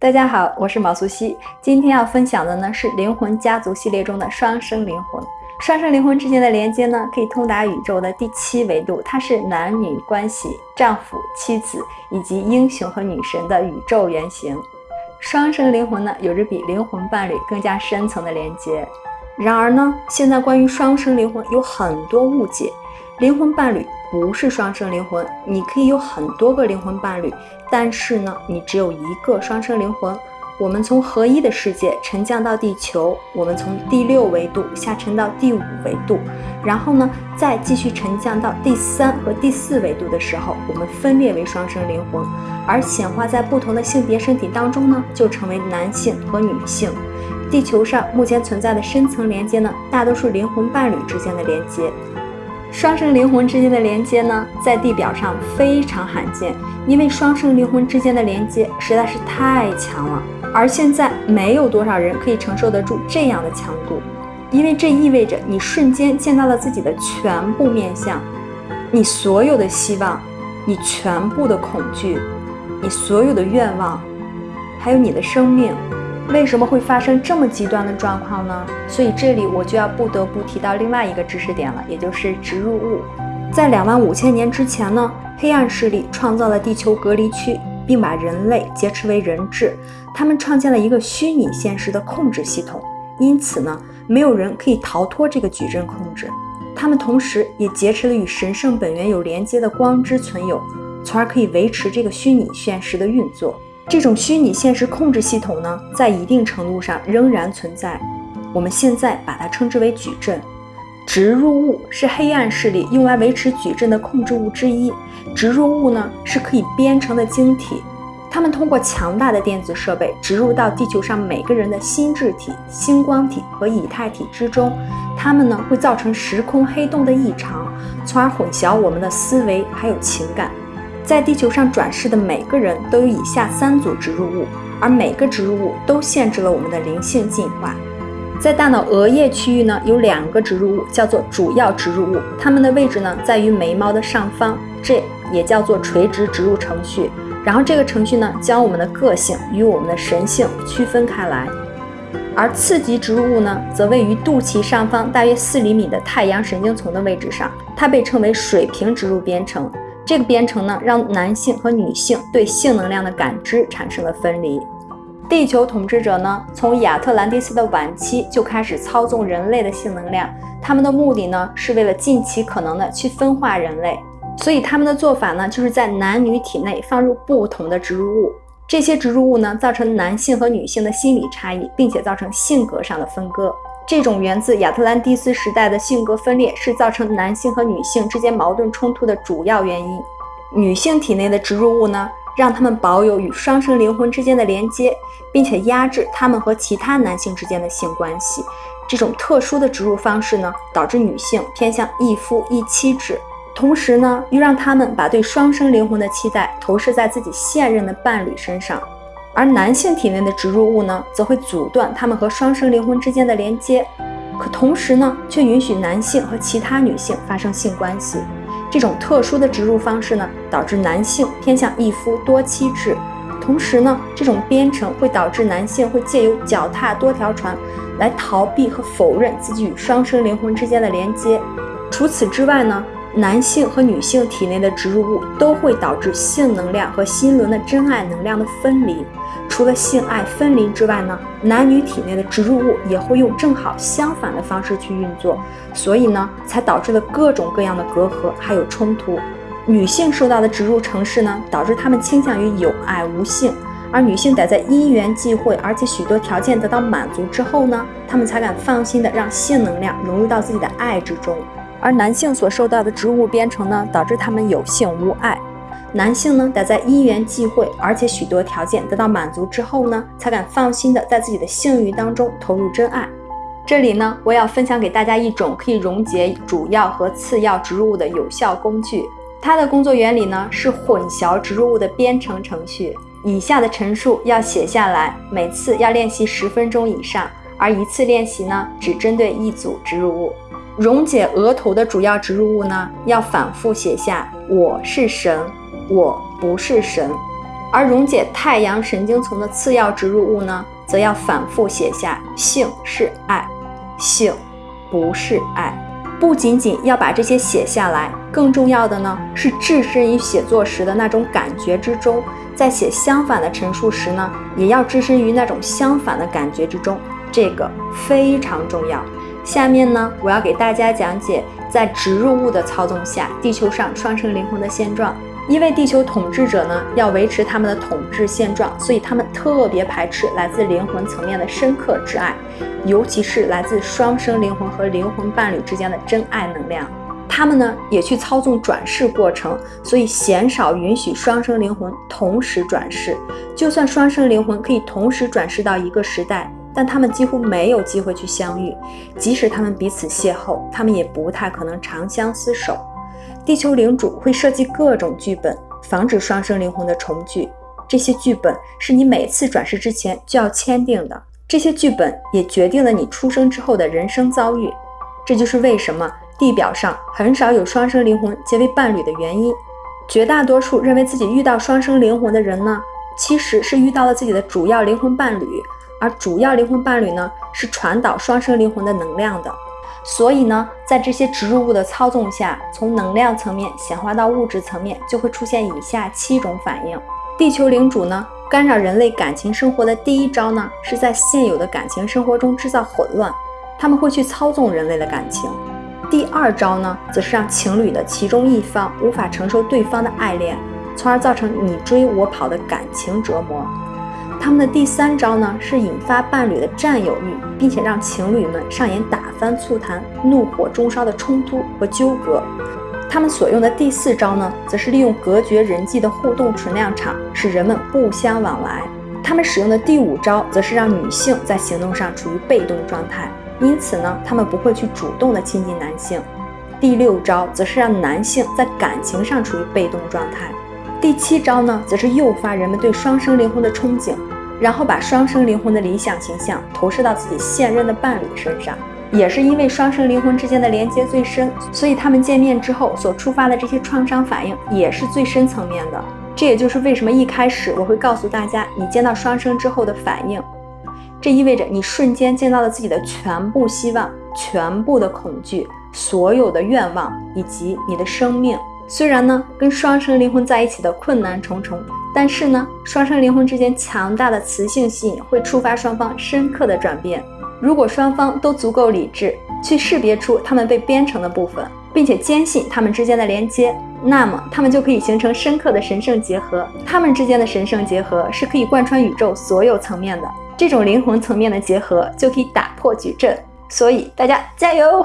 大家好，我是毛素西。今天要分享的呢是灵魂家族系列中的双生灵魂。双生灵魂之间的连接呢，可以通达宇宙的第七维度，它是男女关系、丈夫、妻子以及英雄和女神的宇宙原型。双生灵魂呢，有着比灵魂伴侣更加深层的连接。然而呢，现在关于双生灵魂有很多误解。灵魂伴侣不是双生灵魂，你可以有很多个灵魂伴侣，但是呢，你只有一个双生灵魂。我们从合一的世界沉降到地球，我们从第六维度下沉到第五维度，然后呢，再继续沉降到第三和第四维度的时候，我们分裂为双生灵魂，而显化在不同的性别身体当中呢，就成为男性和女性。地球上目前存在的深层连接呢，大多数灵魂伴侣之间的连接。双生灵魂之间的连接呢，在地表上非常罕见，因为双生灵魂之间的连接实在是太强了，而现在没有多少人可以承受得住这样的强度，因为这意味着你瞬间见到了自己的全部面相，你所有的希望，你全部的恐惧，你所有的愿望，还有你的生命。为什么会发生这么极端的状况呢？所以这里我就要不得不提到另外一个知识点了，也就是植入物。在两万五千年之前呢，黑暗势力创造了地球隔离区，并把人类劫持为人质。他们创建了一个虚拟现实的控制系统，因此呢，没有人可以逃脱这个矩阵控制。他们同时也劫持了与神圣本源有连接的光之存有，从而可以维持这个虚拟现实的运作。这种虚拟现实控制系统呢，在一定程度上仍然存在。我们现在把它称之为矩阵。植入物是黑暗势力用来维持矩阵的控制物之一。植入物呢，是可以编程的晶体，它们通过强大的电子设备植入到地球上每个人的心智体、星光体和以太体之中。它们呢，会造成时空黑洞的异常，从而混淆我们的思维还有情感。在地球上转世的每个人都有以下三组植入物，而每个植入物都限制了我们的灵性进化。在大脑额叶区域呢，有两个植入物，叫做主要植入物，它们的位置呢在于眉毛的上方，这也叫做垂直植入程序。然后这个程序呢，将我们的个性与我们的神性区分开来。而次级植入物呢，则位于肚脐上方大约四厘米的太阳神经丛的位置上，它被称为水平植入编程。这个编程呢，让男性和女性对性能量的感知产生了分离。地球统治者呢，从亚特兰蒂斯的晚期就开始操纵人类的性能量，他们的目的呢，是为了尽其可能的去分化人类。所以他们的做法呢，就是在男女体内放入不同的植入物，这些植入物呢，造成男性和女性的心理差异，并且造成性格上的分割。这种源自亚特兰蒂斯时代的性格分裂，是造成男性和女性之间矛盾冲突的主要原因。女性体内的植入物呢，让他们保有与双生灵魂之间的连接，并且压制他们和其他男性之间的性关系。这种特殊的植入方式呢，导致女性偏向一夫一妻制，同时呢，又让他们把对双生灵魂的期待投射在自己现任的伴侣身上。而男性体内的植入物呢，则会阻断他们和双生灵魂之间的连接，可同时呢，却允许男性和其他女性发生性关系。这种特殊的植入方式呢，导致男性偏向一夫多妻制。同时呢，这种编程会导致男性会借由脚踏多条船来逃避和否认自己与双生灵魂之间的连接。除此之外呢，男性和女性体内的植入物都会导致性能量和心轮的真爱能量的分离。除了性爱分离之外呢，男女体内的植入物也会用正好相反的方式去运作，所以呢，才导致了各种各样的隔阂还有冲突。女性受到的植入程式呢，导致她们倾向于有爱无性，而女性得在因缘际会，而且许多条件得到满足之后呢，她们才敢放心的让性能量融入到自己的爱之中。而男性所受到的植物编程呢，导致他们有性无爱。男性呢，得在因缘际会，而且许多条件得到满足之后呢，才敢放心的在自己的性欲当中投入真爱。这里呢，我要分享给大家一种可以溶解主要和次要植入物的有效工具。它的工作原理呢，是混淆植入物的编程程序。以下的陈述要写下来，每次要练习十分钟以上，而一次练习呢，只针对一组植入物。溶解额头的主要植入物呢，要反复写下：我是神。我不是神，而溶解太阳神经丛的次要植入物呢，则要反复写下“性是爱，性不是爱”。不仅仅要把这些写下来，更重要的呢是置身于写作时的那种感觉之中，在写相反的陈述时呢，也要置身于那种相反的感觉之中，这个非常重要。下面呢，我要给大家讲解在植入物的操纵下，地球上双生灵魂的现状。因为地球统治者呢要维持他们的统治现状，所以他们特别排斥来自灵魂层面的深刻之爱，尤其是来自双生灵魂和灵魂伴侣之间的真爱能量。他们呢也去操纵转世过程，所以鲜少允许双生灵魂同时转世。就算双生灵魂可以同时转世到一个时代，但他们几乎没有机会去相遇。即使他们彼此邂逅，他们也不太可能长相厮守。地球领主会设计各种剧本，防止双生灵魂的重聚。这些剧本是你每次转世之前就要签订的。这些剧本也决定了你出生之后的人生遭遇。这就是为什么地表上很少有双生灵魂结为伴侣的原因。绝大多数认为自己遇到双生灵魂的人呢，其实是遇到了自己的主要灵魂伴侣，而主要灵魂伴侣呢，是传导双生灵魂的能量的。所以呢，在这些植入物的操纵下，从能量层面显化到物质层面，就会出现以下七种反应。地球领主呢，干扰人类感情生活的第一招呢，是在现有的感情生活中制造混乱，他们会去操纵人类的感情。第二招呢，则是让情侣的其中一方无法承受对方的爱恋，从而造成你追我跑的感情折磨。他们的第三招呢，是引发伴侣的占有欲，并且让情侣们上演打翻醋坛、怒火中烧的冲突和纠葛。他们所用的第四招呢，则是利用隔绝人际的互动存量场，使人们不相往来。他们使用的第五招，则是让女性在行动上处于被动状态，因此呢，他们不会去主动的亲近男性。第六招，则是让男性在感情上处于被动状态。第七招呢，则是诱发人们对双生灵魂的憧憬，然后把双生灵魂的理想形象投射到自己现任的伴侣身上。也是因为双生灵魂之间的连接最深，所以他们见面之后所触发的这些创伤反应也是最深层面的。这也就是为什么一开始我会告诉大家，你见到双生之后的反应，这意味着你瞬间见到了自己的全部希望、全部的恐惧、所有的愿望以及你的生命。虽然呢，跟双生灵魂在一起的困难重重，但是呢，双生灵魂之间强大的磁性吸引会触发双方深刻的转变。如果双方都足够理智，去识别出他们被编程的部分，并且坚信他们之间的连接，那么他们就可以形成深刻的神圣结合。他们之间的神圣结合是可以贯穿宇宙所有层面的，这种灵魂层面的结合就可以打破矩阵。所以大家加油！